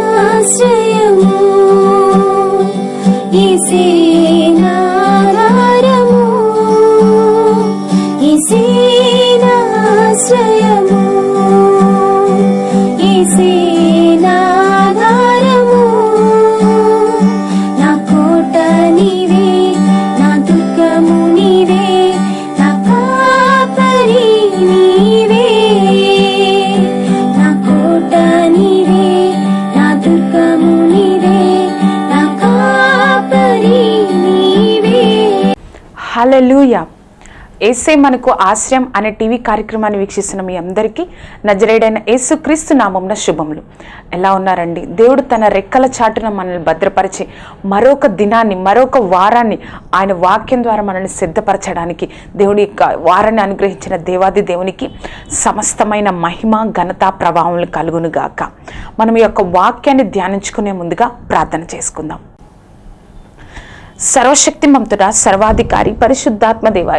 ఇసేనాశ్రయము ఇసేనాధారము ఏసే మనకు ఆశ్రయం అనే టీవీ కార్యక్రమాన్ని వీక్షిస్తున్న మీ అందరికీ నజరేడైన యేసుక్రీస్తు నామంన శుభములు. ఎలా ఉన్నారండి? దేవుడు తన రెక్కల చాటున మనల్ని భద్రపరిచి మరొక దినాన్ని మరొక వారాన్ని ఆయన వాక్యం ద్వారా మనల్ని సిద్ధపరచడానికి దేవుడి యొక్క వారాన్ని అనుగ్రహించిన దేవాది దేవునికి సమస్తమైన మహిమ ఘనత ప్రభావం కలుగును గాక మనం ఈ యొక్క వాక్యాన్ని ధ్యానించుకునే ముందుగా ప్రార్థన చేసుకుందాం. సర్వశక్తి మంతుడ సర్వాధికారి పరిశుద్ధాత్మ దేవ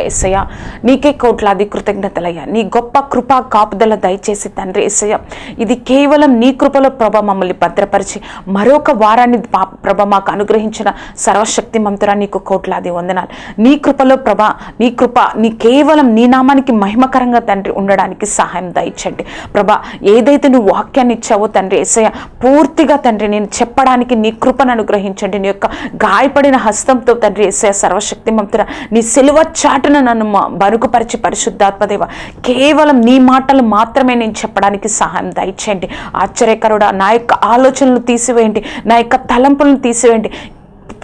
నీకే కోట్లాది కృతజ్ఞతలయ్య. నీ గొప్ప కృపా కాపుదల దయచేసి తండ్రి ఏసయ్య. ఇది కేవలం నీ కృపలో ప్రభ మమ్మల్ని భద్రపరిచి మరొక వారాన్ని ప్రభ మాకు అనుగ్రహించిన సర్వశక్తి మంతుడ నీకు కోట్లాది వందనాలు. నీ కృపలో ప్రభ నీ కృప నీ కేవలం నీ నామానికి మహిమకరంగా తండ్రి ఉండడానికి సహాయం దయచండి. ప్రభ ఏదైతే నువ్వు వాక్యాన్ని ఇచ్చావో తండ్రి ఏసయ్య పూర్తిగా తండ్రి నేను చెప్పడానికి నీ కృపను అనుగ్రహించండి. నీ యొక్క గాయపడిన రక్తంతో తండ్రి ఎస్ఐ సర్వశక్తిమంతుడ నీ సిలువ చాటున నన్ను బరుకుపరిచి పరిశుద్ధాత్మదేవ కేవలం నీ మాటలు మాత్రమే నేను చెప్పడానికి సహాయం దయచేయండి. ఆశ్చర్యకరుడా నా యొక్క ఆలోచనలు తీసివేయండి నా యొక్క తలంపులను తీసివేయండి.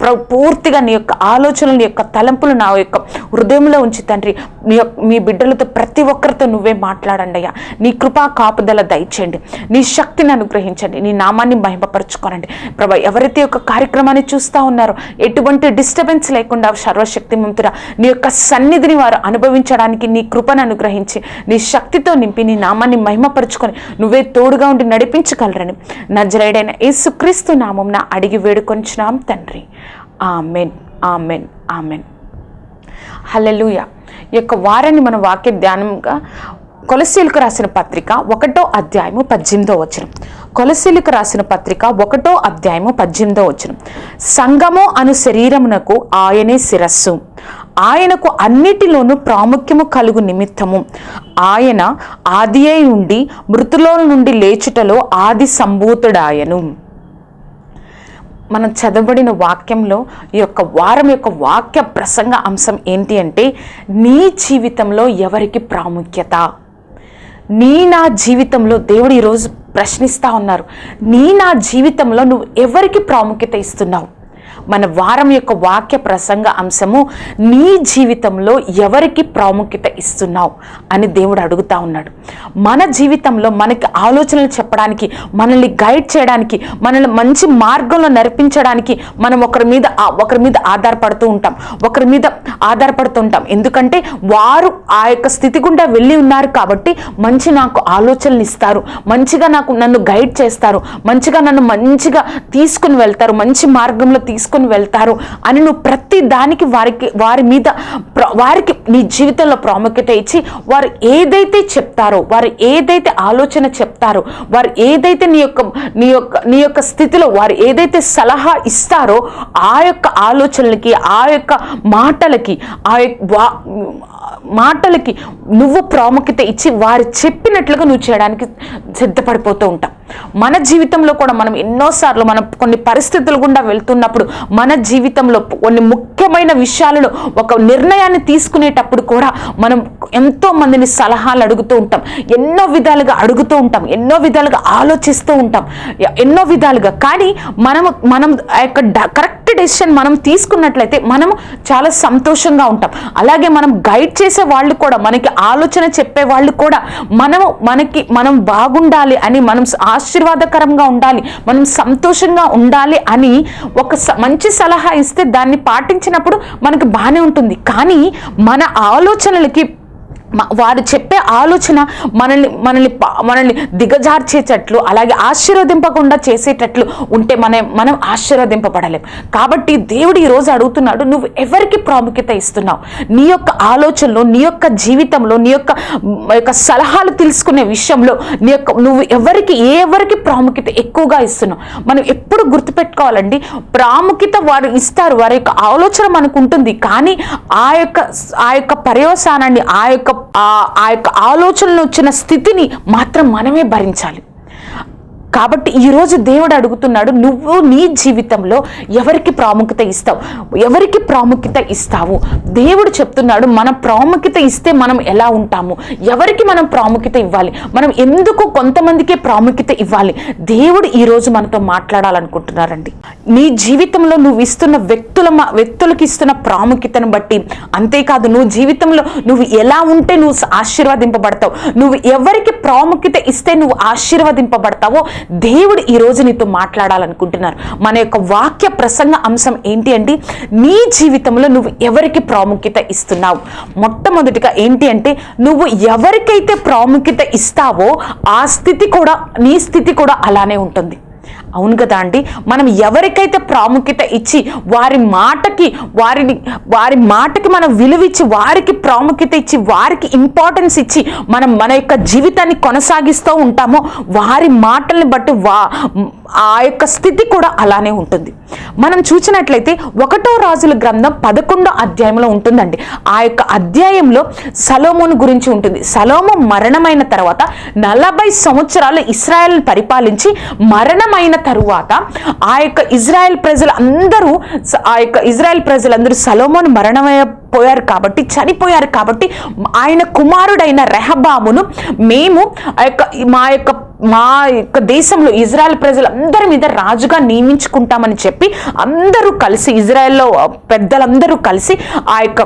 పూర్తిగా నీ యొక్క ఆలోచనలు నీ యొక్క తలంపులు నా యొక్క హృదయంలో ఉంచి తండ్రి. నీ యొక్క మీ బిడ్డలతో ప్రతి ఒక్కరితో నువ్వే మాట్లాడండి అయ్యా. నీ కృపా కాపుదల దయచేయండి. నీ శక్తిని అనుగ్రహించండి. నీ నామాన్ని మహిమపరచుకోనండి. ప్రభా ఎవరైతే యొక్క కార్యక్రమాన్ని చూస్తూ ఉన్నారో ఎటువంటి డిస్టర్బెన్స్ లేకుండా సర్వశక్తిమంతుడా నీ యొక్క సన్నిధిని వారు అనుభవించడానికి నీ కృపను అనుగ్రహించి నీ శక్తితో నింపి నీ నామాన్ని మహిమపరుచుకొని నువ్వే తోడుగా ఉండి నడిపించగలరని. నజరేడైన యేసుక్రీస్తు నామంన అడిగి వేడుకొంచున్నాం తండ్రి. Amen amen amen. హల్లెలూయ. ఈ యొక్క వారాన్ని మన వాక్య ధ్యానంగా కొలసీలకు రాసిన పత్రిక ఒకటో అధ్యాయము పద్దెనిమిదో వచనం. కొలసీలకు రాసిన పత్రిక ఒకటో అధ్యాయము పద్దెనిమిదో వచనం. సంగము అను శరీరమునకు ఆయనే శిరస్సు. ఆయనకు అన్నిటిలోనూ ప్రాముఖ్యము కలుగు నిమిత్తము. ఆయన ఆది అయి ఉండి మృతులో నుండి లేచుటలో ఆది సంభూతుడాయను. మనం చదవబడిన వాక్యంలో ఈ యొక్క వారం యొక్క వాక్య ప్రసంగ అంశం ఏంటి అంటే నీ జీవితంలో ఎవరికి ప్రాముఖ్యత? నీ నా జీవితంలో దేవుడు ఈరోజు ప్రశ్నిస్తూ ఉన్నారు. నీ నా జీవితంలో నువ్వు ఎవరికి ప్రాముఖ్యత ఇస్తున్నావు? మన వారం యొక్క వాక్య ప్రసంగ అంశము నీ జీవితంలో ఎవరికి ప్రాముఖ్యత ఇస్తున్నావు అని దేవుడు అడుగుతా ఉన్నాడు. మన జీవితంలో మనకి ఆలోచనలు చెప్పడానికి మనల్ని గైడ్ చేయడానికి మనల్ని మంచి మార్గంలో నడిపించడానికి మనం ఒకరి మీద ఒకరి మీద ఆధారపడుతూ ఉంటాం. ఒకరి మీద ఆధారపడుతూ ఉంటాం. ఎందుకంటే వారు ఆ యొక్క స్థితి గుండా వెళ్ళి ఉన్నారు కాబట్టి మంచి నాకు ఆలోచనలు ఇస్తారు. మంచిగా నాకు నన్ను గైడ్ చేస్తారు. మంచిగా నన్ను మంచిగా తీసుకుని వెళ్తారు. మంచి మార్గంలో తీసుకుని వెళ్తారు అని నువ్వు ప్రతి దానికి వారికి వారి మీద ప్ర- వారికి నీ జీవితంలో ప్రాముఖ్యత ఇచ్చి వారు ఏదైతే చెప్తారో వారు ఏదైతే ఆలోచన చెప్తారో వారు ఏదైతే నీ యొక్క నీ యొక్క నీ యొక్క స్థితిలో వారు ఏదైతే సలహా ఇస్తారో ఆ యొక్క ఆలోచనలకి ఆ యొక్క మాటలకి ఆ యొక్క వా- మాటలకి నువ్వు ప్రాముఖ్యత ఇచ్చి వారు చెప్పినట్లుగా నువ్వు చేయడానికి సిద్ధపడిపోతూ ఉంటావు. మన జీవితంలో కూడా మనం ఎన్నోసార్లు మనం కొన్ని పరిస్థితులు గుండా వెళ్తున్నప్పుడు మన జీవితంలో కొన్ని ముఖ్యమైన విషయాలలో ఒక నిర్ణయాన్ని తీసుకునేటప్పుడు కూడా మనం ఎంతో మందిని సలహాలు అడుగుతూ ఉంటాం. ఎన్నో విధాలుగా అడుగుతూ ఉంటాం. ఎన్నో విధాలుగా ఆలోచిస్తూ ఉంటాం. ఎన్నో విధాలుగా. కానీ మనము మనం ఆ యొక్క కరెక్ట్ డెసిషన్ మనం తీసుకున్నట్లయితే మనము చాలా సంతోషంగా ఉంటాం. అలాగే మనం గైడ్ చేసే వాళ్ళు కూడా మనకి ఆలోచన చెప్పే వాళ్ళు కూడా మనము మనకి మనం బాగుండాలి అని మనం ఆశీర్వాదకరంగా ఉండాలి మనం సంతోషంగా ఉండాలి అని ఒక స- మంచి సలహా ఇస్తే దాన్ని పాటించినప్పుడు మనకు బాగానే ఉంటుంది. కానీ మన ఆలోచనలకి వారు చెప్పే ఆలోచన మనల్ని మనల్ని మనల్ని దిగజార్చేటట్లు అలాగే ఆశీర్వదింపకుండా చేసేటట్లు ఉంటే మనం మనం ఆశీర్వదింపబడలేం. కాబట్టి దేవుడు ఈరోజు అడుగుతున్నాడు నువ్వు ఎవరికి ప్రాముఖ్యత ఇస్తున్నావు? నీ యొక్క ఆలోచనలో నీ యొక్క జీవితంలో నీ యొక్క యొక్క సలహాలు తెలుసుకునే విషయంలో నీ యొక్క నువ్వు ఎవరికి ఏ ఎవరికి ప్రాముఖ్యత ఎక్కువగా ఇస్తున్నావు? మనం ఎప్పుడు గుర్తుపెట్టుకోవాలండి ప్రాముఖ్యత వారు ఇస్తారు వారి యొక్క ఆలోచన మనకు ఉంటుంది కానీ ఆ యొక్క ఆ యొక్క పర్యవసానాన్ని ఆ యొక్క ఆ- ఆ యొక్క ఆలోచనలు వచ్చిన స్థితిని మాత్రం మనమే భరించాలి. కాబట్టి ఈరోజు దేవుడు అడుగుతున్నాడు నువ్వు నీ జీవితంలో ఎవరికి ప్రాముఖ్యత ఇస్తావు? ఎవరికి ప్రాముఖ్యత ఇస్తావు? దేవుడు చెప్తున్నాడు మన ప్రాముఖ్యత ఇస్తే మనం ఎలా ఉంటాము? ఎవరికి మనం ప్రాముఖ్యత ఇవ్వాలి? మనం ఎందుకు కొంతమందికే ప్రాముఖ్యత ఇవ్వాలి? దేవుడు ఈరోజు మనతో మాట్లాడాలనుకుంటున్నారండి. నీ జీవితంలో నువ్వు ఇస్తున్న వ్యక్తుల వ్యక్తులకి వ్యక్తులకు ఇస్తున్న ప్రాముఖ్యతను బట్టి అంతేకాదు నువ్వు జీవితంలో నువ్వు ఎలా ఉంటే నువ్వు ఆశీర్వదింపబడతావు? నువ్వు ఎవరికి ప్రాముఖ్యత ఇస్తే నువ్వు ఆశీర్వదింపబడతావో దేవుడు ఈ నీతో మాట్లాడాలనుకుంటున్నారు. మన యొక్క వాక్య ప్రసంగ అంశం ఏంటి అంటే నీ జీవితంలో నువ్వు ఎవరికి ప్రాముఖ్యత ఇస్తున్నావు? మొట్టమొదటిగా ఏంటి అంటే నువ్వు ఎవరికైతే ప్రాముఖ్యత ఇస్తావో ఆ స్థితి కూడా నీ స్థితి కూడా అలానే ఉంటుంది. అవును కదా అండి మనం ఎవరికైతే ప్రాముఖ్యత ఇచ్చి వారి మాటకి వారిని వారి మాటకి మనం విలువిచ్చి వారికి ప్రాముఖ్యత ఇచ్చి వారికి ఇంపార్టెన్స్ ఇచ్చి మనం మన యొక్క జీవితాన్ని కొనసాగిస్తూ ఉంటామో వారి మాటల్ని బట్టి వా ఆ యొక్క స్థితి కూడా అలానే ఉంటుంది. మనం చూసినట్లయితే ఒకటో రాజుల గ్రంథం పదకొండో అధ్యాయంలో ఉంటుందండి. ఆ యొక్క అధ్యాయంలో సలోమోను గురించి ఉంటుంది. సలోమో మరణమైన తర్వాత నలభై సంవత్సరాలు ఇస్రాయల్ పరిపాలించి మరణమైన తరువాత ఆ యొక్క ఇజ్రాయెల్ ప్రజలు అందరూ ఆ యొక్క ఇజ్రాయెల్ ప్రజలందరూ సలోమోను మరణమయ్య పోయారు కాబట్టి చనిపోయారు కాబట్టి ఆయన కుమారుడైన రెహబామును మేము ఆ యొక్క మా యొక్క మా యొక్క దేశంలో ఇజ్రాయెల్ ప్రజలందరి మీద రాజుగా నియమించుకుంటామని చెప్పి అందరూ కలిసి ఇజ్రాయెల్లో పెద్దలందరూ కలిసి ఆ యొక్క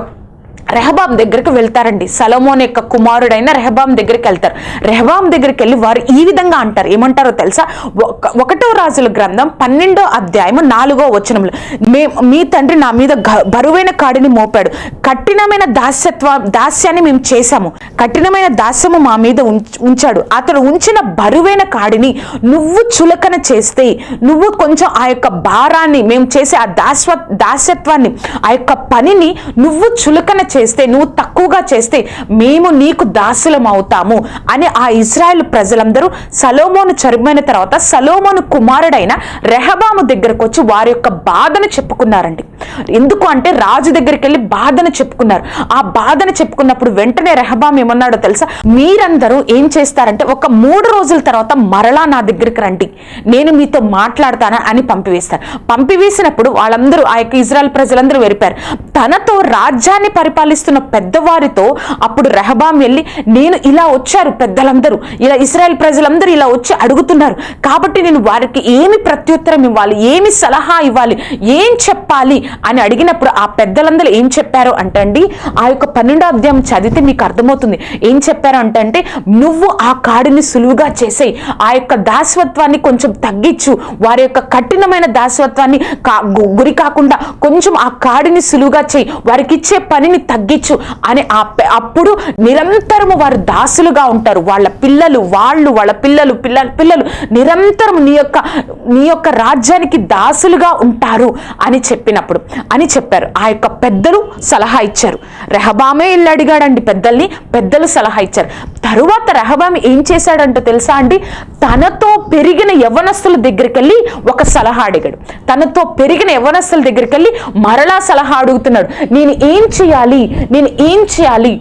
రెహబాం దగ్గరికి వెళ్తారండి. సలోమోన్ యొక్క కుమారుడైన రెహబాం దగ్గరికి వెళ్తారు. రెహబాం దగ్గరికి వెళ్ళి వారు ఈ విధంగా అంటారు. ఏమంటారో తెలుసా? ఒక- ఒకటో రాజుల గ్రంథం పన్నెండో అధ్యాయము నాలుగో వచనంలో మే మీ తండ్రి నా మీద బరువైన కాడిని మోపాడు. కఠినమైన దాస్యత్వ దాస్యాన్ని మేము చేశాము. కఠినమైన దాస్యము మా మీద ఉంచాడు. అతడు ఉంచిన బరువైన కాడిని నువ్వు చులకన చేస్తే నువ్వు కొంచెం ఆ యొక్క భారాన్ని మేము చేసే ఆ దాస్వ దాస్యత్వాన్ని ఆ యొక్క పనిని నువ్వు చులకన చేస్తే నువ్వు తక్కువగా చేస్తే మేము నీకు దాసులం అవుతాము అని ఆ ఇజ్రాయెల్ ప్రజలందరూ సలోమోను చనిపోయిన తర్వాత సలోమోను కుమారుడైన రెహబాము దగ్గరకు వచ్చి వారి యొక్క బాధను చెప్పుకున్నారండి. ఎందుకు అంటే రాజు దగ్గరికి వెళ్ళి బాధను చెప్పుకున్నారు. ఆ బాధను చెప్పుకున్నప్పుడు వెంటనే రెహబాం ఏమన్నాడో తెలుసా? మీరందరూ ఏం చేస్తారంటే ఒక మూడు రోజుల తర్వాత మరలా నా దగ్గరికి రండి. నేను మీతో మాట్లాడతానా అని పంపివేస్తారు. పంపివేసినప్పుడు వాళ్ళందరూ ఆ యొక్క ఇజ్రాయల్ ప్రజలందరూ వెరిపారు తనతో రాజ్యాన్ని పరిపాలిస్తున్న పెద్దవారితో అప్పుడు రెహబాం వెళ్ళి నేను ఇలా వచ్చారు పెద్దలందరూ. ఇలా ఇస్రాయల్ ప్రజలందరూ ఇలా వచ్చి అడుగుతున్నారు. కాబట్టి నేను వారికి ఏమి ప్రత్యుత్తరం ఇవ్వాలి? ఏమి సలహా ఇవ్వాలి? ఏం చెప్పాలి? అని అడిగినప్పుడు ఆ పెద్దలందరూ ఏం చెప్పారు అంటే అండి ఆ యొక్క పన్నెండో అధ్యాయం చదివితే మీకు అర్థమవుతుంది. ఏం చెప్పారు అంటే అంటే నువ్వు ఆ కాడిని సులువుగా చేసేయి. ఆ యొక్క దాసత్వాన్ని కొంచెం తగ్గించు. వారి యొక్క కఠినమైన దాసత్వాన్ని కా గు- గురి కాకుండా కొంచెం ఆ కాడిని సులువుగా చేయి. వారికి ఇచ్చే పనిని తగ్గించు అని అప్పుడు నిరంతరము వారు దాసులుగా ఉంటారు. వాళ్ళ పిల్లలు వాళ్ళు వాళ్ళ పిల్లలు పిల్ల పిల్లలు నిరంతరం నీ యొక్క నీ యొక్క రాజ్యానికి దాసులుగా ఉంటారు అని చెప్పినప్పుడు అని చెప్పారు. ఆ యొక్క పెద్దలు సలహా ఇచ్చారు. రెహబామే ఇల్లు అడిగాడండి పెద్దల్ని పెద్దలు సలహా ఇచ్చారు. తరువాత రెహబాం ఏం చేశాడంటో తెలుసా అండి? తనతో పెరిగిన యవనస్తుల దగ్గరికి వెళ్ళి ఒక సలహా అడిగాడు. తనతో పెరిగిన యవనస్తుల దగ్గరికి వెళ్ళి మరలా సలహా అడుగుతున్నాడు. నేను ఏం చేయాలి? నేను ఏం చేయాలి?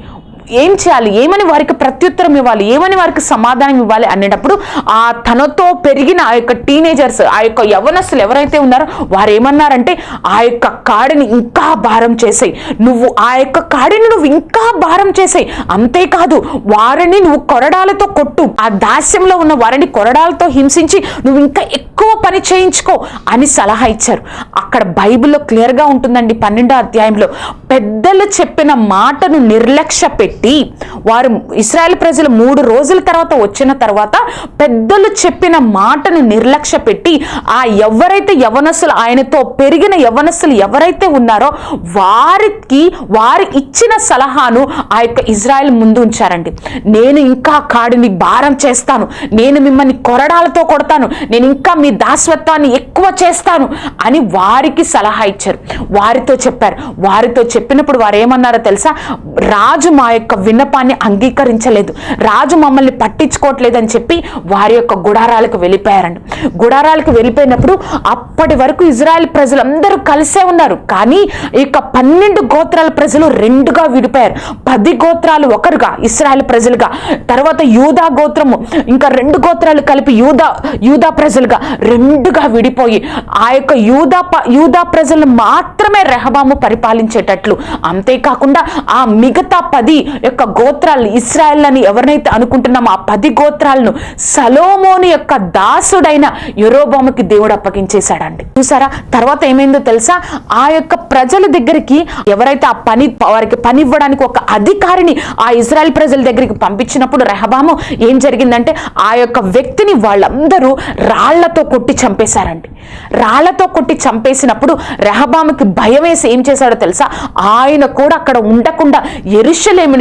ఏం చేయాలి? ఏమని వారికి ప్రత్యుత్తరం ఇవ్వాలి? ఏమని వారికి సమాధానం ఇవ్వాలి అనేటప్పుడు ఆ తనతో పెరిగిన ఆ యొక్క టీనేజర్స్ ఆ యొక్క యవనస్తులు ఎవరైతే ఉన్నారో వారు ఏమన్నారంటే ఆ యొక్క కాడిని ఇంకా భారం చేసాయి. నువ్వు ఆ యొక్క కాడిని నువ్వు ఇంకా భారం చేసాయి. అంతేకాదు వారిని నువ్వు కొరడాలతో కొట్టు. ఆ దాస్యంలో ఉన్న వారిని కొరడాలతో హింసించి నువ్వు ఇంకా ఎక్కువ పని చేయించుకో అని సలహా ఇచ్చారు. అక్కడ బైబిల్లో క్లియర్గా ఉంటుందండి పన్నెండో అధ్యాయంలో. పెద్దలు చెప్పిన మాటను నిర్లక్ష్య పెట్టి పెట్టి వారు ఇస్రాయల్ ప్రజలు మూడు రోజుల తర్వాత వచ్చిన తర్వాత పెద్దలు చెప్పిన మాటను నిర్లక్ష్య పెట్టి ఆ ఎవరైతే యవనస్తులు ఆయనతో పెరిగిన యవనస్సులు ఎవరైతే ఉన్నారో వారికి వారు ఇచ్చిన సలహాను ఆ యొక్క ఇజ్రాయెల్ ముందు ఉంచారండి. నేను ఇంకా కాడిని భారం చేస్తాను నేను మిమ్మల్ని కొరడాలతో కొడతాను నేను ఇంకా మీ దాస్వత్వాన్ని ఎక్కువ చేస్తాను అని వారికి సలహా ఇచ్చారు. వారితో చెప్పారు. వారితో చెప్పినప్పుడు వారు ఏమన్నారో తెలుసా? రాజు మా యొక్క యొక్క విన్నపాన్ని అంగీకరించలేదు. రాజు మమ్మల్ని పట్టించుకోవట్లేదని చెప్పి వారి యొక్క గుడారాలకు వెళ్ళిపోయారండి. గుడారాలకు వెళ్ళిపోయినప్పుడు అప్పటి వరకు ఇజ్రాయెల్ ప్రజలందరూ కలిసే ఉన్నారు. కానీ ఇక యొక్క పన్నెండు గోత్రాల ప్రజలు రెండుగా విడిపోయారు. పది గోత్రాలు ఒకరుగా ఇస్రాయల్ ప్రజలుగా. తర్వాత యూదా గోత్రము ఇంకా రెండు గోత్రాలు కలిపి యూదా యూదా ప్రజలుగా రెండుగా విడిపోయి ఆ యొక్క యూదా ప- యూదా ప్రజలను మాత్రమే రెహబాము పరిపాలించేటట్లు. అంతేకాకుండా ఆ మిగతా పది యొక్క గోత్రాలను ఇస్రాయల్ని ఎవరినైతే అనుకుంటున్నామో ఆ పది గోత్రాలను సలోమోని యొక్క దాసుడైన యెరోబాముకి దేవుడు అప్పగించేశాడండి. చూసారా? తర్వాత ఏమైందో తెలుసా? ఆ యొక్క ప్రజల దగ్గరికి ఎవరైతే ఆ పని వారికి పని ఇవ్వడానికి ఒక అధికారిని ఆ ఇజ్రాయెల్ ప్రజల దగ్గరికి పంపించినప్పుడు రెహబాము ఏం జరిగిందంటే ఆ యొక్క వ్యక్తిని వాళ్ళందరూ రాళ్ళతో కొట్టి చంపేశారండి. రాళ్ళతో కొట్టి చంపేసినప్పుడు రెహబాముకి భయం వేసి ఏం చేశాడో తెలుసా? ఆయన కూడా అక్కడ ఉండకుండా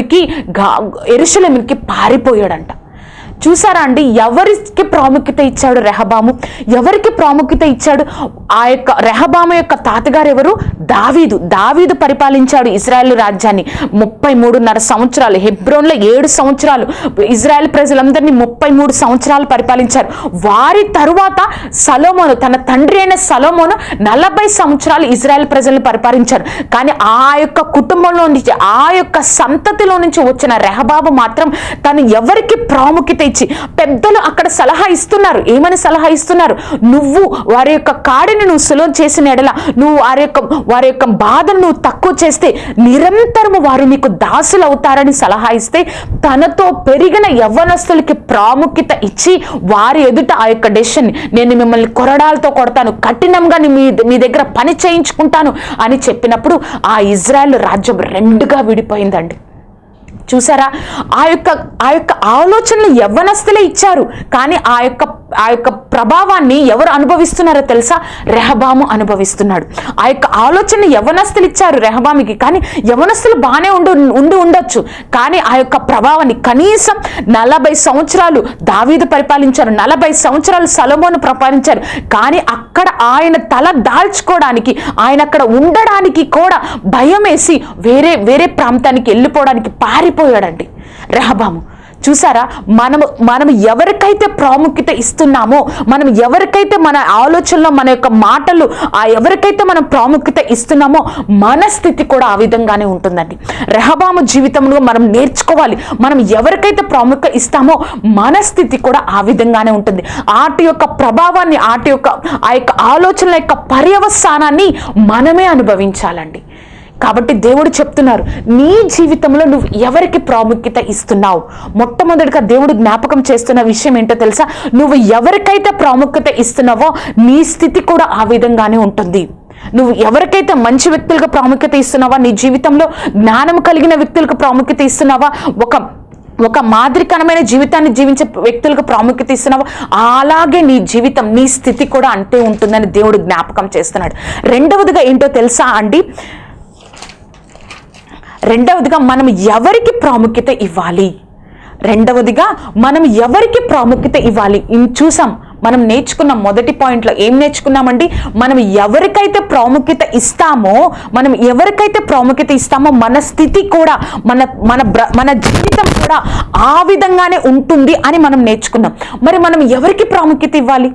ఎరుషలేమునికి ఎరుషలేమునికి పారిపోయాడంట. చూసారా అండి? ఎవరికి ప్రాముఖ్యత ఇచ్చాడు రెహబాము? ఎవరికి ప్రాముఖ్యత ఇచ్చాడు? ఆ యొక్క రెహబాము యొక్క తాతగారు ఎవరు? దావీదు. దావీదు పరిపాలించాడు ఇజ్రాయెల్ రాజ్యాన్ని. ముప్పై మూడున్నర సంవత్సరాలు హెబ్రోన్లో ఏడు సంవత్సరాలు ఇజ్రాయెల్ ప్రజలందరినీ ముప్పై మూడు సంవత్సరాలు పరిపాలించారు. వారి తరువాత సలోమోను తన తండ్రి అయిన సలోమోను నలభై సంవత్సరాలు ఇజ్రాయెల్ ప్రజలను పరిపాలించారు. కానీ ఆ యొక్క కుటుంబంలో నుంచి ఆ యొక్క సంతతిలో నుంచి వచ్చిన రెహబాబు మాత్రం తను ఎవరికి ప్రాముఖ్యత ఇచ్చి పెద్దలు అక్కడ సలహా ఇస్తున్నారు. ఏమని సలహా ఇస్తున్నారు? నువ్వు వారి యొక్క కాడిని నువ్వు సులువ చేసిన ఎడల నువ్వు వారి యొక్క వారి యొక్క బాధను నువ్వు తక్కువ చేస్తే నిరంతరము వారు నీకు దాసులు అవుతారని సలహా ఇస్తే తనతో పెరిగిన యవ్వనస్తులకి ప్రాముఖ్యత ఇచ్చి వారి ఎదుట ఆ యొక్క డెసిషన్ నేను మిమ్మల్ని కొరడాలతో కొడతాను కఠినంగా మీ మీ దగ్గర పని చేయించుకుంటాను అని చెప్పినప్పుడు ఆ ఇజ్రాయెల్ రాజ్యం రెండుగా విడిపోయిందండి. చూసారా? ఆ యొక్క ఆ యొక్క ఆలోచనలు యవ్వనస్తులే ఇచ్చారు. కానీ ఆ యొక్క ఆ యొక్క ప్రభావాన్ని ఎవరు అనుభవిస్తున్నారో తెలుసా? రెహబాము అనుభవిస్తున్నాడు. ఆ యొక్క ఆలోచన యవ్వనస్తులు ఇచ్చారు రెహబామికి. కానీ యవనస్తులు బాగానే ఉండు ఉండి ఉండొచ్చు. కానీ ఆ యొక్క ప్రభావాన్ని కనీసం నలభై సంవత్సరాలు దావీదు పరిపాలించారు. నలభై సంవత్సరాలు సలమోను పరిపాలించారు. కానీ అక్కడ ఆయన తల దాల్చుకోవడానికి ఆయన అక్కడ ఉండడానికి కూడా భయం వేసి వేరే వేరే ప్రాంతానికి వెళ్ళిపోవడానికి పారిపోయాడండి రెహబాము. చూసారా? మనము మనం ఎవరికైతే ప్రాముఖ్యత ఇస్తున్నామో మనం ఎవరికైతే మన ఆలోచనలో మన యొక్క మాటలు ఆ ఎవరికైతే మనం ప్రాముఖ్యత ఇస్తున్నామో మన స్థితి కూడా ఆ విధంగానే ఉంటుందండి. రెహబాము జీవితంలో మనం నేర్చుకోవాలి. మనం ఎవరికైతే ప్రాముఖ్యత ఇస్తామో మన స్థితి కూడా ఆ విధంగానే ఉంటుంది. ఆటి యొక్క ప్రభావాన్ని ఆటి యొక్క ఆ యొక్క ఆలోచనల యొక్క పర్యవసానాన్ని మనమే అనుభవించాలండి. కాబట్టి దేవుడు చెప్తున్నారు నీ జీవితంలో నువ్వు ఎవరికి ప్రాముఖ్యత ఇస్తున్నావు? మొట్టమొదటిగా దేవుడు జ్ఞాపకం చేస్తున్న విషయం ఏంటో తెలుసా? నువ్వు ఎవరికైతే ప్రాముఖ్యత ఇస్తున్నావో నీ స్థితి కూడా ఆ విధంగానే ఉంటుంది. నువ్వు ఎవరికైతే మంచి వ్యక్తులకు ప్రాముఖ్యత ఇస్తున్నావా నీ జీవితంలో జ్ఞానం కలిగిన వ్యక్తులకు ప్రాముఖ్యత ఇస్తున్నావా ఒక ఒక మాదిరికరమైన జీవితాన్ని జీవించే వ్యక్తులకు ప్రాముఖ్యత ఇస్తున్నావా అలాగే నీ జీవితం నీ స్థితి కూడా అంతే ఉంటుందని దేవుడు జ్ఞాపకం చేస్తున్నాడు. రెండవదిగా ఏంటో తెలుసా అండి? రెండవదిగా మనం ఎవరికి ప్రాముఖ్యత ఇవ్వాలి? రెండవదిగా మనం ఎవరికి ప్రాముఖ్యత ఇవ్వాలి? చూసాం మనం నేర్చుకున్న మొదటి పాయింట్లో ఏం నేర్చుకున్నామండి? మనం ఎవరికైతే ప్రాముఖ్యత ఇస్తామో మనం ఎవరికైతే ప్రాముఖ్యత ఇస్తామో మన స్థితి కూడా మన మన బ్ర మన జీవితం కూడా ఆ విధంగానే ఉంటుంది అని మనం నేర్చుకున్నాం. మరి మనం ఎవరికి ప్రాముఖ్యత ఇవ్వాలి?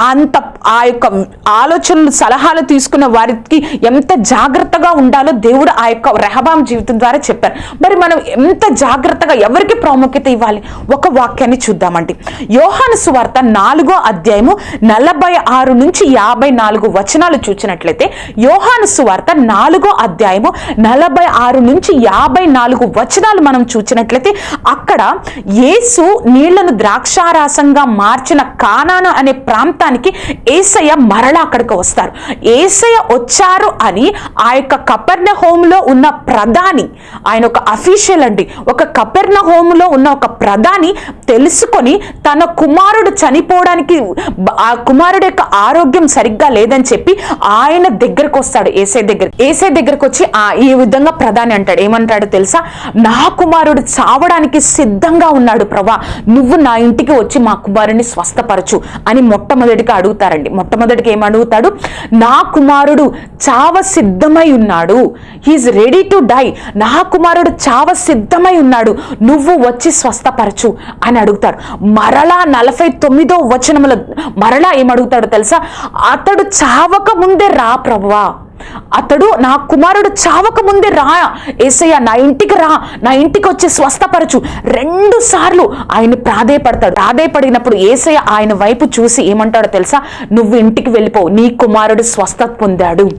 అంత ఆ యొక్క ఆలోచనలు సలహాలు తీసుకున్న వారికి ఎంత జాగ్రత్తగా ఉండాలో దేవుడు ఆ యొక్క రెహబాం జీవితం ద్వారా చెప్పారు మరి మనం ఎంత జాగ్రత్తగా ఎవరికి ప్రాముఖ్యత ఇవ్వాలి? ఒక వాక్యాన్ని చూద్దామండి. యోహాను సువార్త నాలుగో అధ్యాయము నలభై ఆరు నుంచి యాభై నాలుగు వచనాలు చూసినట్లయితే యోహాను సువార్త నాలుగో అధ్యాయము నలభై ఆరు నుంచి యాభై నాలుగు వచనాలు మనం చూసినట్లయితే అక్కడ యేసు నీళ్ళను ద్రాక్షారాసంగా మార్చిన కానాను అనే ప్రాంతానికి ఏసయ్య మరలా అక్కడికి వస్తారు. ఏసయ్య వచ్చారు అని ఆ యొక్క కపర్ణ హోమ్లో ఉన్న ప్రధాని ఆయన ఒక అఫీషియల్ అండి. ఒక కపెర్ణ హోమ్లో ఉన్న ఒక ప్రధాని తెలుసుకొని తన కుమారుడు చనిపోవడానికి ఆ కుమారుడు యొక్క ఆరోగ్యం సరిగ్గా లేదని చెప్పి ఆయన దగ్గరకు వస్తాడు ఏసై దగ్గర ఏసై దగ్గరకు వచ్చి ఆ ఈ విధంగా ప్రధాని అంటాడు. ఏమంటాడు తెలుసా? నా కుమారుడు చావడానికి సిద్ధంగా ఉన్నాడు ప్రభా. నువ్వు నా ఇంటికి వచ్చి మా కుమారుడిని స్వస్థపరచు అని మొట్టమొదటిగా అడుగుతారండి. మొట్టమొదటిగా ఏం అడుగుతాడు? నా కుమారుడు చావ సిద్ధమై ఉన్నాడు. హీఈస్ రెడీ టు డై నా కుమారుడు చావ సిద్ధమై ఉన్నాడు. నువ్వు వచ్చి స్వస్థపరచు అని అడుగుతాడు. మరలా నలభై తొమ్మిదో వచనముల మరలా ఏమడుగుతాడు తెలుసా? అతడు చావక ముందే రా ప్రభువా. అతడు నా కుమారుడు చావక ముందే రా. ఏసయ్య నా ఇంటికి రా. నా ఇంటికి వచ్చి స్వస్థపరచు. రెండు సార్లు ఆయన ప్రాధేయపడతాడు. ప్రాధేయపడినప్పుడు ఏసయ్య ఆయన వైపు చూసి ఏమంటాడో తెలుసా? నువ్వు ఇంటికి వెళ్ళిపోవు నీ కుమారుడు స్వస్థత పొందాడు.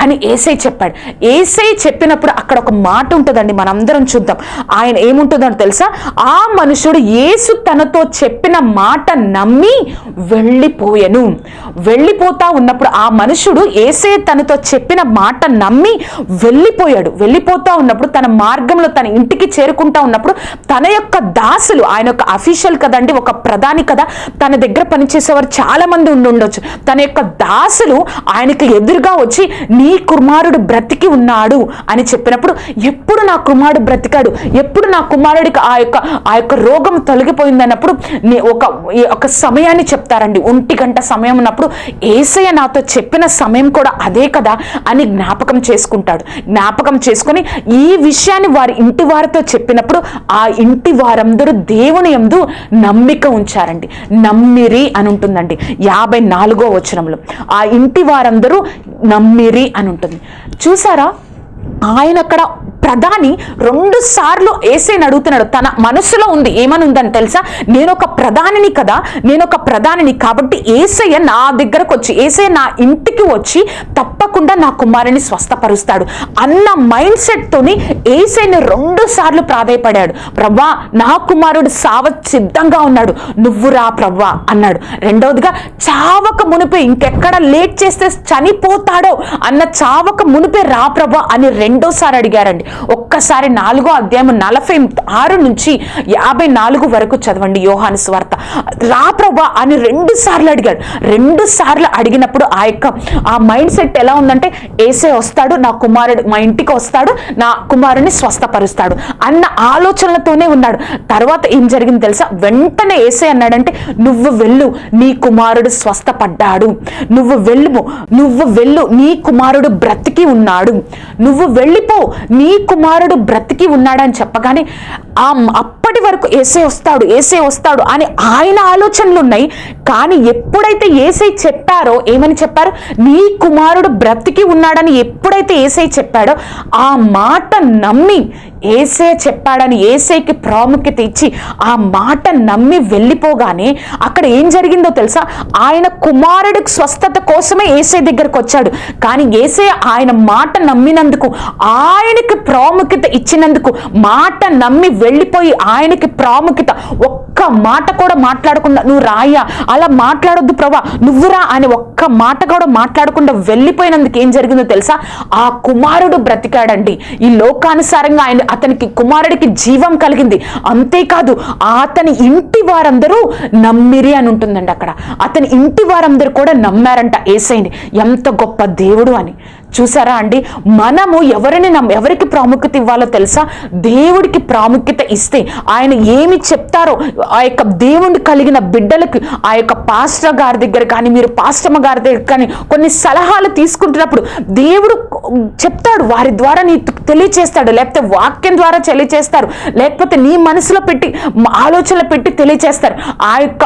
అని ఏసై చెప్పాడు. ఏసై చెప్పినప్పుడు అక్కడ ఒక మాట ఉంటుందండి మనందరం చూద్దాం. ఆయన ఏముంటుందని తెలుసా? ఆ మనుషుడు యేసు తనతో చెప్పిన మాట నమ్మి వెళ్ళిపోయెను. వెళ్ళిపోతా ఉన్నప్పుడు ఆ మనుషుడు ఏసై తనతో చెప్పిన మాట నమ్మి వెళ్ళిపోయాడు. వెళ్ళిపోతా ఉన్నప్పుడు తన మార్గంలో తన ఇంటికి చేరుకుంటా ఉన్నప్పుడు తన యొక్క దాసులు ఆయన యొక్క అఫీషియల్ కదండి ఒక ప్రధాని కదా తన దగ్గర పనిచేసేవారు చాలా మంది ఉండి ఉండొచ్చు తన యొక్క దాసులు ఆయనకి ఎదురుగా వచ్చి నీ కుమారుడు బ్రతికి ఉన్నాడు అని చెప్పినప్పుడు ఎప్పుడు నా కుమారుడు బ్రతికాడు? ఎప్పుడు నా కుమారుడికి ఆ యొక్క ఆ యొక్క రోగం తొలగిపోయింది అన్నప్పుడు నే- ఒక ఈ ఒక సమయాన్ని చెప్తారండి. ఒంటి గంట సమయం ఉన్నప్పుడు ఏసయ్య నాతో చెప్పిన సమయం కూడా అదే కదా అని జ్ఞాపకం చేసుకుంటాడు. జ్ఞాపకం చేసుకొని ఈ విషయాన్ని వారి ఇంటి వారితో చెప్పినప్పుడు ఆ ఇంటి వారందరూ దేవుని యందు నమ్మిక ఉంచారండి. నమ్మిరి అని ఉంటుందండి. యాభై నాలుగో వచనంలో. ఆ ఇంటి వారందరూ నమ్మిరి అని ఉంటుంది చూసారా? ఆయన అక్కడ ప్రధాని రెండు సార్లు ఏసైని అడుగుతున్నాడు. తన మనసులో ఉంది ఏమని ఉందని తెలుసా? నేను ఒక ప్రధానిని కదా నేను ఒక ప్రధానిని కాబట్టి ఏసయ్య నా దగ్గరకు వచ్చి ఏసయ్య నా ఇంటికి వచ్చి తప్పకుండా నా కుమారుని స్వస్థపరుస్తాడు. అన్న మైండ్ సెట్ తోని ఏసైని రెండు సార్లు ప్రాధాయపడాడు. ప్రవ్వా నా కుమారుడు సావ సిద్ధంగా ఉన్నాడు. నువ్వు రా ప్రవ్వా అన్నాడు. రెండవదిగా చావక మునిపే ఇంకెక్కడ లేట్ చేస్తే చనిపోతాడో అన్న చావక మునిపే రా ప్రభా అని రెండోసారి అడిగారండి. ఒక్కసారి నాలుగో అధ్యాయం నలభై ఆరు నుంచి యాభై నాలుగు వరకు చదవండి యోహాను స్వార్త. రా ప్రభా అని రెండు సార్లు అడిగాడు. రెండు సార్లు అడిగినప్పుడు ఆ యొక్క ఆ మైండ్ సెట్ ఎలా ఉందంటే ఏసే వస్తాడు నా కుమారుడు మా ఇంటికి వస్తాడు నా కుమారుని స్వస్థపరుస్తాడు అన్న ఆలోచనలతోనే ఉన్నాడు. తర్వాత ఏం జరిగింది తెలుసా? వెంటనే ఏసే అన్నాడంటే నువ్వు వెళ్ళు నీ కుమారుడు స్వస్థపడ్డాడు. నువ్వు వెళ్ళు నువ్వు వెళ్ళు నీ కుమారుడు బ్రతికి ఉన్నాడు. నువ్వు వెళ్ళిపో నీ కుమారుడు బ్రతికి ఉన్నాడని చెప్పగానే ఆ అప్పటి వరకు ఏసే వస్తాడు ఏసే వస్తాడు అని ఆయన ఆలోచనలు ఉన్నాయి కానీ ఎప్పుడైతే ఏసై చెప్పారో ఏమని చెప్పారు? నీ కుమారుడు బ్రతికి ఉన్నాడని ఎప్పుడైతే ఏసై చెప్పాడో ఆ మాట నమ్మి ఏసే చెప్పాడని ఏసైకి ప్రాముఖ్యత ఇచ్చి ఆ మాట నమ్మి వెళ్ళిపోగానే అక్కడ ఏం జరిగిందో తెలుసా? ఆయన కుమారుడికి స్వస్థత కోసమే ఏసై దగ్గరకు వచ్చాడు. కానీ ఏసే ఆయన మాట నమ్మినందుకు ఆయనకి ప్రాముఖ్యత ఇచ్చినందుకు మాట నమ్మి వెళ్ళిపోయి ఆయనకి ప్రాముఖ్యత ఒక్క మాట కూడా మాట్లాడకుండా నువ్వు రాయ్యా అలా మాట్లాడొద్దు ప్రభా నువ్వురా అని ఒక్క మాట కూడా మాట్లాడకుండా వెళ్ళిపోయినందుకు ఏం జరిగిందో తెలుసా? ఆ కుమారుడు బ్రతికాడండి. ఈ లోకానుసారంగా ఆయన అతనికి కుమారుడికి జీవం కలిగింది. అంతేకాదు అతని ఇంటి వారందరూ నమ్మిరి అని ఉంటుందండి అక్కడ. అతని ఇంటి వారందరూ కూడా నమ్మారంట ఏసైని. ఎంత గొప్ప దేవుడు అని. చూసారా అండి? మనము ఎవరిని నమ్మ ఎవరికి ప్రాముఖ్యత ఇవ్వాలో తెలుసా? దేవుడికి ప్రాముఖ్యత ఇస్తే ఆయన ఏమి చెప్తారో ఆ యొక్క దేవుని కలిగిన బిడ్డలకు ఆ యొక్క పాస్టర్ గారి దగ్గర కానీ మీరు పాస్టమ్మ గారి దగ్గర కానీ కొన్ని సలహాలు తీసుకుంటున్నప్పుడు దేవుడు చెప్తాడు వారి ద్వారా నీ తెలియచేస్తాడు లేకపోతే వాక్యం ద్వారా తెలియచేస్తారు లేకపోతే నీ మనసులో పెట్టి ఆలోచనలు పెట్టి తెలియచేస్తారు. ఆ యొక్క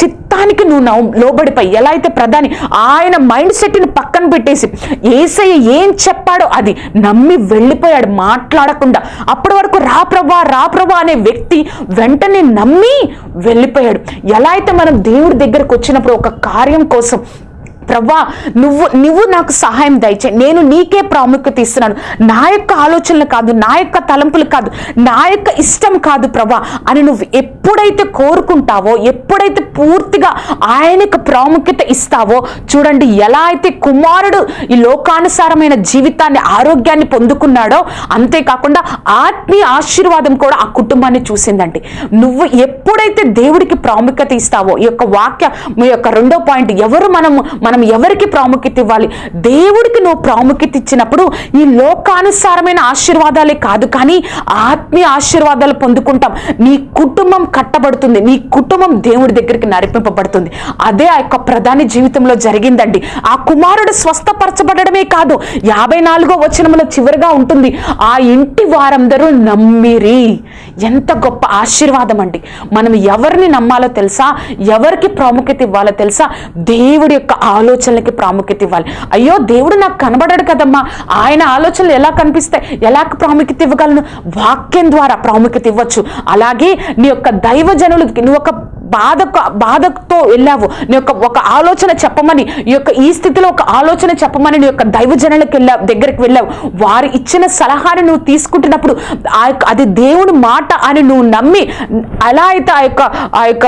చిత్తానికి నువ్వు లోబడిపోయి ఎలా అయితే ప్రధాని ఆయన మైండ్ సెట్ని పక్కన పెట్టేసి ఏసయ్య ఏం చెప్పాడో అది నమ్మి వెళ్ళిపోయాడు మాట్లాడకుండా. అప్పటి వరకు రా ప్రభా రా ప్రభా అనే వ్యక్తి వెంటనే నమ్మి వెళ్ళిపోయాడు. ఎలా అయితే మనం దేవుడి దగ్గరకు వచ్చినప్పుడు ఒక కార్యం కోసం ప్రభా నువ్వు నువ్వు నాకు సహాయం దయచే నేను నీకే ప్రాముఖ్యత ఇస్తున్నాను. నా యొక్క ఆలోచనలు కాదు నా యొక్క తలంపులు కాదు నా యొక్క ఇష్టం కాదు ప్రభా అని నువ్వు ఎప్పుడైతే కోరుకుంటావో ఎప్పుడైతే పూర్తిగా ఆయనకు ప్రాముఖ్యత ఇస్తావో చూడండి ఎలా అయితే కుమారుడు ఈ లోకానుసారమైన జీవితాన్ని ఆరోగ్యాన్ని పొందుకున్నాడో అంతేకాకుండా ఆత్మీయ ఆశీర్వాదం కూడా ఆ కుటుంబాన్ని చూసిందండి. నువ్వు ఎప్పుడైతే దేవుడికి ప్రాముఖ్యత ఇస్తావో ఈ యొక్క వాక్య మీ యొక్క రెండో పాయింట్ ఎవరు మనము మనం మనం ఎవరికి ప్రాముఖ్యత ఇవ్వాలి? దేవుడికి నువ్వు ప్రాముఖ్యత ఇచ్చినప్పుడు ఈ లోకానుసారమైన ఆశీర్వాదాలే కాదు కానీ ఆత్మీయ ఆశీర్వాదాలు పొందుకుంటాం. నీ కుటుంబం కట్టబడుతుంది నీ కుటుంబం దేవుడి దగ్గరికి నడిపింపబడుతుంది. అదే ఆ యొక్క ప్రధాని జీవితంలో జరిగిందండి. ఆ కుమారుడు స్వస్థపరచబడమే కాదు యాభై నాలుగో వచనంలో చివరిగా ఉంటుంది ఆ ఇంటి వారందరూ నమ్మిరి. ఎంత గొప్ప ఆశీర్వాదం అండి. మనం ఎవరిని నమ్మాలో తెలుసా? ఎవరికి ప్రాముఖ్యత ఇవ్వాలో తెలుసా? దేవుడి యొక్క ఆలోచనలకి ప్రాముఖ్యత ఇవ్వాలి. అయ్యో దేవుడు నాకు కనబడాడు కదమ్మా. ఆయన ఆలోచనలు ఎలా కనిపిస్తాయి ఎలా ప్రాముఖ్యత ఇవ్వగలను? వాక్యం ద్వారా ప్రాముఖ్యత ఇవ్వచ్చు. అలాగే నీ యొక్క దైవజనులకి నువ్వు ఒక బాధకు బాధతో వెళ్ళావు. నీ యొక్క ఒక ఆలోచన చెప్పమని ఈ యొక్క ఈ స్థితిలో ఒక ఆలోచన చెప్పమని నీ యొక్క దైవజనులకు వెళ్ళావు దగ్గరికి వెళ్ళావు. వారు ఇచ్చిన సలహాని నువ్వు తీసుకుంటున్నప్పుడు ఆ యొక్క అది దేవుని మాట అని నువ్వు నమ్మి అలా అయితే ఆ యొక్క ఆ యొక్క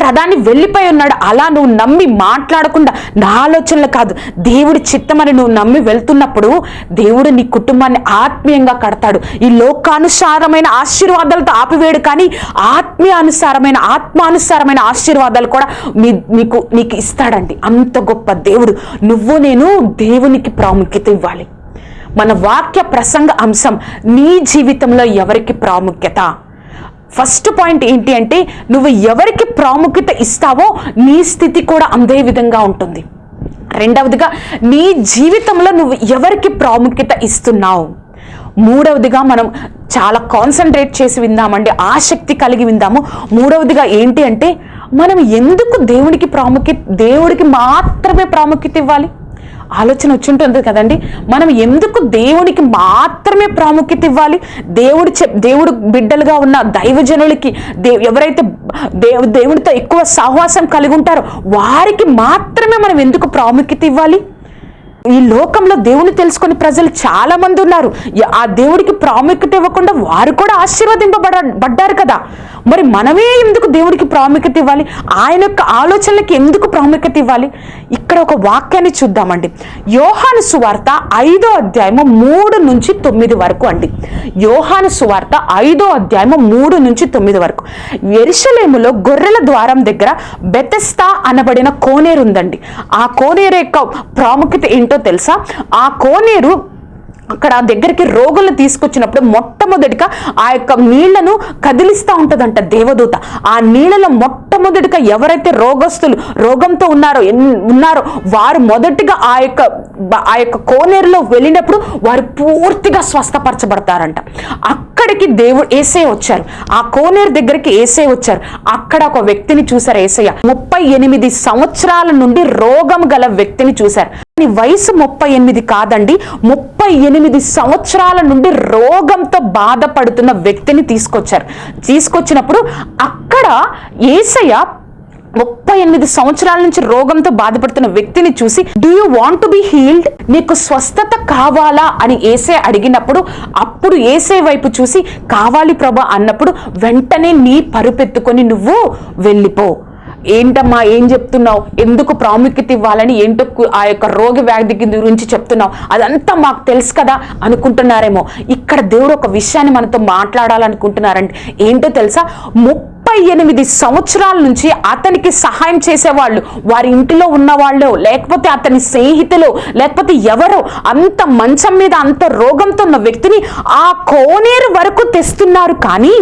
ప్రధాని వెళ్ళిపోయి ఉన్నాడు. అలా నువ్వు నమ్మి మాట్లాడకుండా నా ఆలోచనలు కాదు దేవుడి చిత్తమని నువ్వు నమ్మి వెళ్తున్నప్పుడు దేవుడు నీ కుటుంబాన్ని ఆత్మీయంగా కడతాడు. ఈ లోకానుసారమైన ఆశీర్వాదాలతో ఆపివేడు కానీ ఆత్మీయానుసారమైన ఆత్మానుసారమైన ఆశీర్వాదాలు కూడా మీ నీకు నీకు ఇస్తాడండి. అంత గొప్ప దేవుడు. నువ్వు నేను దేవునికి ప్రాముఖ్యత ఇవ్వాలి. మన వాక్య ప్రసంగ అంశం నీ జీవితంలో ఎవరికి ప్రాముఖ్యత? ఫస్ట్ పాయింట్ ఏంటి అంటే నువ్వు ఎవరికి ప్రాముఖ్యత ఇస్తావో నీ స్థితి కూడా అందే విధంగా ఉంటుంది. రెండవదిగా నీ జీవితంలో నువ్వు ఎవరికి ప్రాముఖ్యత ఇస్తున్నావు? మూడవదిగా మనం చాలా కాన్సన్ట్రేట్ చేసి విందామండి ఆసక్తి కలిగి విందాము. మూడవదిగా ఏంటి అంటే మనం ఎందుకు దేవుడికి ప్రాముఖ్యత దేవుడికి మాత్రమే ప్రాముఖ్యత ఇవ్వాలి? ఆలోచన వచ్చింటుంది కదండి. మనం ఎందుకు దేవునికి మాత్రమే ప్రాముఖ్యత ఇవ్వాలి? దేవుడు చె దేవుడు బిడ్డలుగా ఉన్న దైవజనులకి దే ఎవరైతే దేవు దేవుడితో ఎక్కువ సహవాసం కలిగి ఉంటారో వారికి మాత్రమే మనం ఎందుకు ప్రాముఖ్యత ఇవ్వాలి? ఈ లోకంలో దేవుని తెలుసుకుని ప్రజలు చాలా మంది ఉన్నారు. ఆ దేవుడికి ప్రాముఖ్యత ఇవ్వకుండా వారు కూడా ఆశీర్వదింపబడబడ్డారు కదా. మరి మనమే ఎందుకు దేవుడికి ప్రాముఖ్యత ఇవ్వాలి? ఆయన యొక్క ఆలోచనలకు ఎందుకు ప్రాముఖ్యత ఇవ్వాలి? ఇక్కడ ఒక వాక్యాన్ని చూద్దామండి. యోహాను సువార్త ఐదో అధ్యాయము మూడు నుంచి తొమ్మిది వరకు అండి. యోహాను సువార్త ఐదో అధ్యాయము మూడు నుంచి తొమ్మిది వరకు. ఎరుషలేములో గొర్రెల ద్వారం దగ్గర బెతెస్తా అనబడిన కోనేరు ఉందండి. ఆ కోనేరు యొక్క ప్రాముఖ్యత ఏంటి? తెలుసా? ఆ కోనేరు అక్కడ దగ్గరికి రోగులను తీసుకొచ్చినప్పుడు మొట్టమొదటిగా ఆ యొక్క నీళ్ళను కదిలిస్తూ ఉంటుందంట దేవదూత. ఆ నీళ్ళలో మొట్టమొదటిగా ఎవరైతే రోగస్తులు రోగంతో ఉన్నారో ఎన్- ఉన్నారో వారు మొదటిగా ఆ యొక్క ఆ యొక్క కోనేరులో వెళ్ళినప్పుడు వారు పూర్తిగా స్వస్థపరచబడతారంట. అక్కడికి దేవుడు ఏసే వచ్చారు. ఆ కోనేరు దగ్గరికి ఏసే వచ్చారు. అక్కడ ఒక వ్యక్తిని చూశారు ఏసయ్య. ముప్పై ఎనిమిది సంవత్సరాల నుండి రోగం గల వ్యక్తిని చూశారు. నీ వయసు ముప్పై ఎనిమిది కాదండి. ముప్పై ఎనిమిది సంవత్సరాల నుండి రోగంతో బాధపడుతున్న వ్యక్తిని తీసుకొచ్చారు. తీసుకొచ్చినప్పుడు అక్కడ ఏసయ్య ముప్పై ఎనిమిది సంవత్సరాల నుంచి రోగంతో బాధపడుతున్న వ్యక్తిని చూసి do you want to be healed నీకు స్వస్థత కావాలా? అని ఏసే అడిగినప్పుడు అప్పుడు ఏసే వైపు చూసి కావాలి ప్రభా అన్నప్పుడు వెంటనే నీ పరుపెత్తుకొని నువ్వు వెళ్ళిపో. ఏంటమ్మా ఏం చెప్తున్నావు? ఎందుకు ప్రాముఖ్యత ఇవ్వాలని ఏంటో ఆ యొక్క రోగి వ్యాధి గురించి చెప్తున్నావు? అదంతా మాకు తెలుసు కదా అనుకుంటున్నారేమో. ఇక్కడ దేవుడు ఒక విషయాన్ని మనతో మాట్లాడాలనుకుంటున్నారంటే ఏంటో తెలుసా? ముప్పై ఎనిమిది సంవత్సరాల నుంచి అతనికి సహాయం చేసేవాళ్ళు వారి ఇంటిలో ఉన్న వాళ్ళు లేకపోతే అతని స్నేహితులు లేకపోతే ఎవరో అంత మంచం మీద అంత రోగంతో ఉన్న వ్యక్తిని ఆ కోనేరు వరకు తెస్తున్నారు కానీ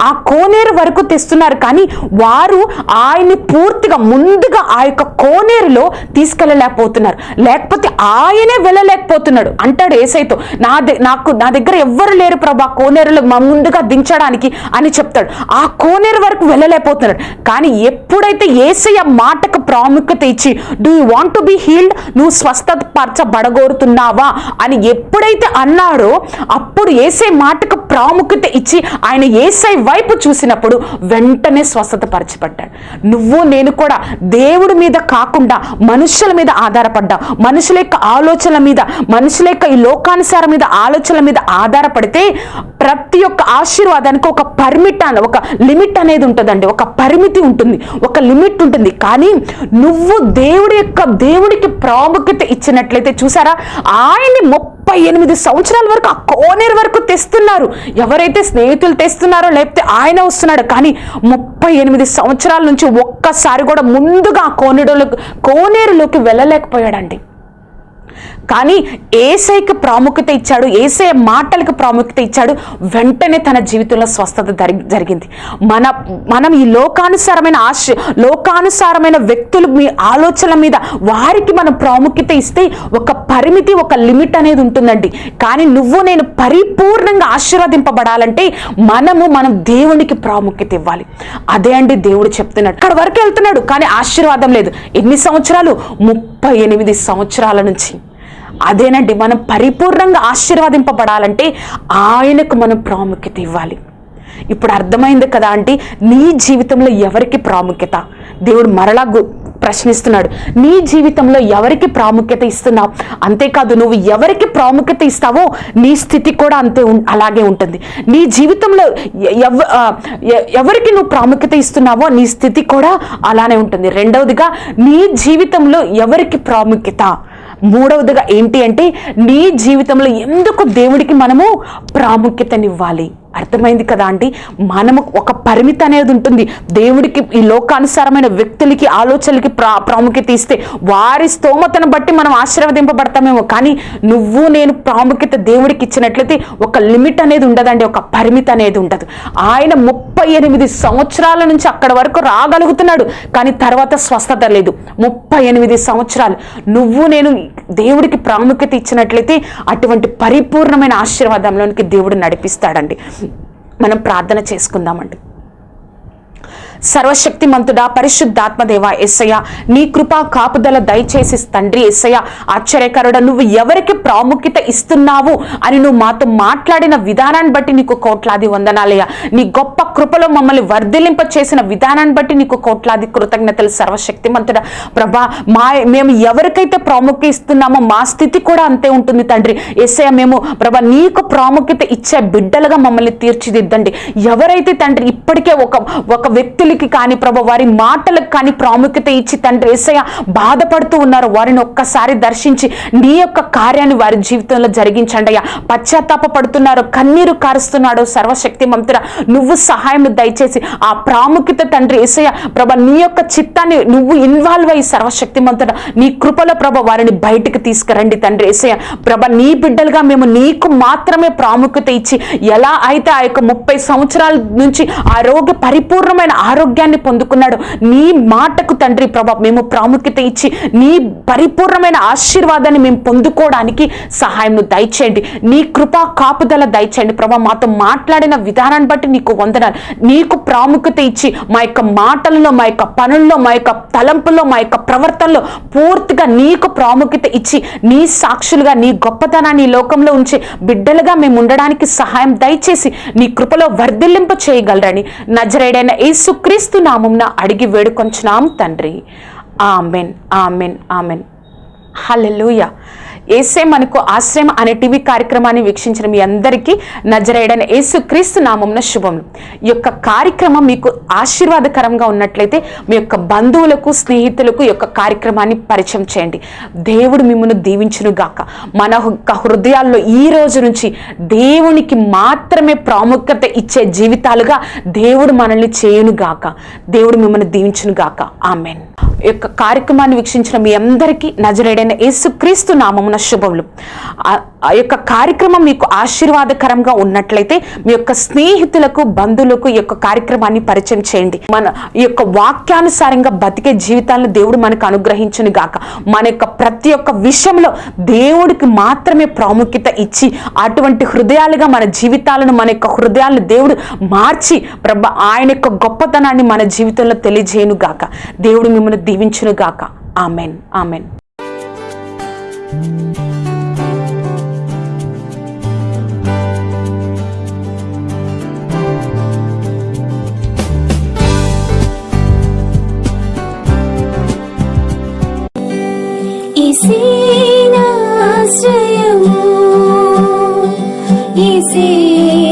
ఆ కోనేరు వరకు తెస్తున్నారు కానీ వారు ఆయన్ని పూర్తిగా ముందుగా ఆ యొక్క కోనేరులో తీసుకెళ్ళలేకపోతున్నారు. లేకపోతే ఆయనే వెళ్ళలేకపోతున్నాడు. అంటాడు ఏసైతో నా నాకు నా దగ్గర ఎవ్వరు లేరు ప్రభా కోనేరులో ముందుగా దించడానికి అని చెప్తాడు. ఆ కోనేరు వరకు వరకు వెళ్ళలేకపోతున్నాడు. కానీ ఎప్పుడైతే ఏసయ్య మాటకు ప్రాముఖ్యత ఇచ్చి do you want to be healed నువ్వు స్వస్థత పరచబడగోరుతున్నావా అని ఎప్పుడైతే అన్నాడో అప్పుడు ఏసై మాటకు ప్రాముఖ్యత ఇచ్చి ఆయన ఏసై వైపు చూసినప్పుడు వెంటనే స్వస్థత పరచబడ్డాడు నువ్వు నేను కూడా దేవుడి మీద కాకుండా మనుషుల మీద ఆధారపడ్డా మనుషుల యొక్క ఆలోచనల మీద మనుషుల యొక్క ఈ లోకానుసారం మీద ఆలోచనల మీద ఆధారపడితే ప్రతి ఒక్క ఆశీర్వాదానికి ఒక పర్మిట్ అని ఒక లిమిట్ అనేది ఉంటుందండి. ఒక పరిమితి ఉంటుంది. ఒక లిమిట్ ఉంటుంది. కానీ నువ్వు దేవుడి యొక్క దేవుడికి ప్రాముఖ్యత ఇచ్చినట్లయితే చూసారా? ఆయన్ని ముప్పై ఎనిమిది సంవత్సరాల వరకు ఆ కోనేరు వరకు తెస్తున్నారు. ఎవరైతే స్నేహితులు తెస్తున్నారో లేకపోతే ఆయన వస్తున్నాడు కానీ ముప్పై ఎనిమిది సంవత్సరాల నుంచి ఒక్కసారి కూడా ముందుగా ఆ కోనేరులోకి కోనేరులోకి వెళ్ళలేకపోయాడండి. కానీ ఏసైకి ప్రాముఖ్యత ఇచ్చాడు ఏసై మాటలకు ప్రాముఖ్యత ఇచ్చాడు వెంటనే తన జీవితంలో స్వస్థత జరిగింది. మన మనం ఈ లోకానుసారమైన ఆశ లోకానుసారమైన వ్యక్తులు మీ ఆలోచనల మీద వారికి మనం ప్రాముఖ్యత ఇస్తే ఒక పరిమితి ఒక లిమిట్ అనేది ఉంటుందండి. కానీ నువ్వు నేను పరిపూర్ణంగా ఆశీర్వదింపబడాలంటే మనము మనం దేవునికి ప్రాముఖ్యత ఇవ్వాలి. అదే అండి దేవుడు చెప్తున్నాడు. అక్కడ వరకు వెళ్తున్నాడు కానీ ఆశీర్వాదం లేదు. ఎన్ని సంవత్సరాలు? ముప్పై ఎనిమిది సంవత్సరాల నుంచి. అదేనండి మనం పరిపూర్ణంగా ఆశీర్వదింపబడాలంటే ఆయనకు మనం ప్రాముఖ్యత ఇవ్వాలి. ఇప్పుడు అర్థమైంది కదా అంటే నీ జీవితంలో ఎవరికి ప్రాముఖ్యత? దేవుడు మరలా గు- ప్రశ్నిస్తున్నాడు. నీ జీవితంలో ఎవరికి ప్రాముఖ్యత ఇస్తున్నావు? అంతేకాదు నువ్వు ఎవరికి ప్రాముఖ్యత ఇస్తావో నీ స్థితి కూడా అంతే ఉం- అలాగే ఉంటుంది. నీ జీవితంలో ఎవ- ఎవరికి నువ్వు ప్రాముఖ్యత ఇస్తున్నావో నీ స్థితి కూడా అలానే ఉంటుంది. రెండవదిగా నీ జీవితంలో ఎవరికి ప్రాముఖ్యత? మూడవదిగా ఏంటి అంటే నీ జీవితంలో ఎందుకు దేవుడికి మనము ప్రాముఖ్యతనివ్వాలి? అర్థమైంది కదా అండి మనము ఒక పరిమితి అనేది ఉంటుంది. దేవుడికి ఈ లోకానుసారమైన వ్యక్తులకి ఆలోచనలకి ప్రా ప్రాముఖ్యత ఇస్తే వారి స్తోమతను బట్టి మనం ఆశీర్వదింపబడతామేమో. కానీ నువ్వు నేను ప్రాముఖ్యత దేవుడికి ఇచ్చినట్లయితే ఒక లిమిట్ అనేది ఉండదండి. ఒక పరిమితి అనేది ఉండదు. ఆయన ముప్పై ఎనిమిది సంవత్సరాల నుంచి అక్కడ వరకు రాగలుగుతున్నాడు. కానీ తర్వాత స్వస్థత లేదు. ముప్పై ఎనిమిది సంవత్సరాలు. నువ్వు నేను దేవుడికి ప్రాముఖ్యత ఇచ్చినట్లయితే అటువంటి పరిపూర్ణమైన ఆశీర్వాదంలోనికి దేవుడు నడిపిస్తాడండి. మనం ప్రార్థన చేసుకుందామండి. సర్వశక్తిమంతుడా పరిశుద్ధాత్మదేవ ఎస్సయ్య నీ కృపా కాపుదల దయచేసి తండ్రి ఎస్సయ్య ఆశ్చర్యకరుడ నువ్వు ఎవరికి ప్రాముఖ్యత ఇస్తున్నావు అని నువ్వు మాతో మాట్లాడిన విధానాన్ని బట్టి నీకు కోట్లాది వందనాలయ్య. నీ గొప్ప కృపలో మమ్మల్ని వర్ధిలింప చేసిన విధానాన్ని బట్టి నీకు కోట్లాది కృతజ్ఞతలు సర్వశక్తిమంతుడా. ప్రభా మా మేము ఎవరికైతే ప్రాముఖ్యత ఇస్తున్నామో మా స్థితి కూడా అంతే ఉంటుంది తండ్రి. ఎస్ఐ మేము ప్రభా నీకు ప్రాముఖ్యత ఇచ్చే బిడ్డలుగా మమ్మల్ని తీర్చిదిద్దండి. ఎవరైతే తండ్రి ఇప్పటికే ఒక ఒక వ్యక్తులకి కానీ ప్రభు వారి మాటలకు కానీ ప్రాముఖ్యత ఇచ్చి తండ్రి ఏసయ్య బాధపడుతూ ఉన్నారో. వారిని ఒక్కసారి దర్శించి నీ యొక్క కార్యాన్ని వారి జీవితంలో జరిగించండి అయ్యా. పశ్చాత్తాప పడుతున్నారు కన్నీరు కారుస్తున్నాడు సర్వశక్తి మంతుడ. నువ్వు సహాయం దయచేసి ఆ ప్రాముఖ్యత తండ్రి ఏసయ్య ప్రభ నీ యొక్క చిత్తాన్ని నువ్వు ఇన్వాల్వ్ అయ్యి సర్వశక్తి మంతుడ. నీ కృపల ప్రభ వారిని బయటికి తీసుకురండి తండ్రి ఏసయ్య. ప్రభ నీ బిడ్డలుగా మేము నీకు మాత్రమే ప్రాముఖ్యత ఇచ్చి ఎలా అయితే ఆ యొక్క ముప్పై సంవత్సరాల నుంచి ఆరోగ్య పరిపూర్ణమైన ఆరోగ్య ఆరోగ్యాన్ని పొందుకున్నాడు. నీ మాటకు తండ్రి ప్రభా మేము ప్రాముఖ్యత ఇచ్చి నీ పరిపూర్ణమైన ఆశీర్వాదాన్ని మేము పొందుకోవడానికి సహాయం దయచేయండి. నీ కృపా కాపుదల దయచేయండి ప్రభా మాతో మాట్లాడిన విధానాన్ని బట్టి నీకు వందనాలు. నీకు ప్రాముఖ్యత ఇచ్చి మా యొక్క మాటల్లో మా యొక్క పనుల్లో మా యొక్క తలంపుల్లో మా యొక్క ప్రవర్తనలో పూర్తిగా నీకు ప్రాముఖ్యత ఇచ్చి నీ సాక్షులుగా నీ గొప్పతనాన్ని ఈ లోకంలో ఉంచి బిడ్డలుగా మేము ఉండడానికి సహాయం దయచేసి నీ కృపలో వర్ధిల్లింపు చేయగలరని నజరేడైన క్రీస్తు నామంన అడిగి వేడుకొంచున్నాం తండ్రి. Amen amen amen. హల్లెలూయ. ఏసే మనకు ఆశ్రయం అనే టీవీ కార్యక్రమాన్ని వీక్షించిన మీ అందరికీ నజరేడని యేసు క్రీస్తు నామంన శుభం. ఈ యొక్క కార్యక్రమం మీకు ఆశీర్వాదకరంగా ఉన్నట్లయితే మీ యొక్క బంధువులకు స్నేహితులకు ఈ యొక్క కార్యక్రమాన్ని పరిచయం చేయండి. దేవుడు మిమ్మల్ని దీవించును గాక మన యొక్క హృదయాల్లో ఈ రోజు నుంచి దేవునికి మాత్రమే ప్రాముఖ్యత ఇచ్చే జీవితాలుగా దేవుడు మనల్ని చేయును గాక దేవుడు మిమ్మల్ని దీవించును గాక ఆమెన్. ఈ యొక్క కార్యక్రమాన్ని వీక్షించిన మీ అందరికీ నజరేడైన యేసుక్రీస్తు నామమున శుభములు. ఆ- ఆ యొక్క కార్యక్రమం మీకు ఆశీర్వాదకరంగా ఉన్నట్లయితే మీ యొక్క స్నేహితులకు బంధువులకు ఈ యొక్క కార్యక్రమాన్ని పరిచయం చేయండి. మన ఈ యొక్క వాక్యానుసారంగా బతికే జీవితాలను దేవుడు మనకు అనుగ్రహించును గాక. మన యొక్క ప్రతి ఒక్క విషయంలో దేవుడికి మాత్రమే ప్రాముఖ్యత ఇచ్చి అటువంటి హృదయాలుగా మన జీవితాలను మన యొక్క హృదయాలను దేవుడు మార్చి ప్రభ ఆయన యొక్క గొప్పతనాన్ని మన జీవితంలో తెలియజేయను గాక. దేవుడు మిమ్మల్ని దీవించును గాక. ఆమెన్. ఆమెన్. ఈసేనాశ్రయము ఈసేనాధారము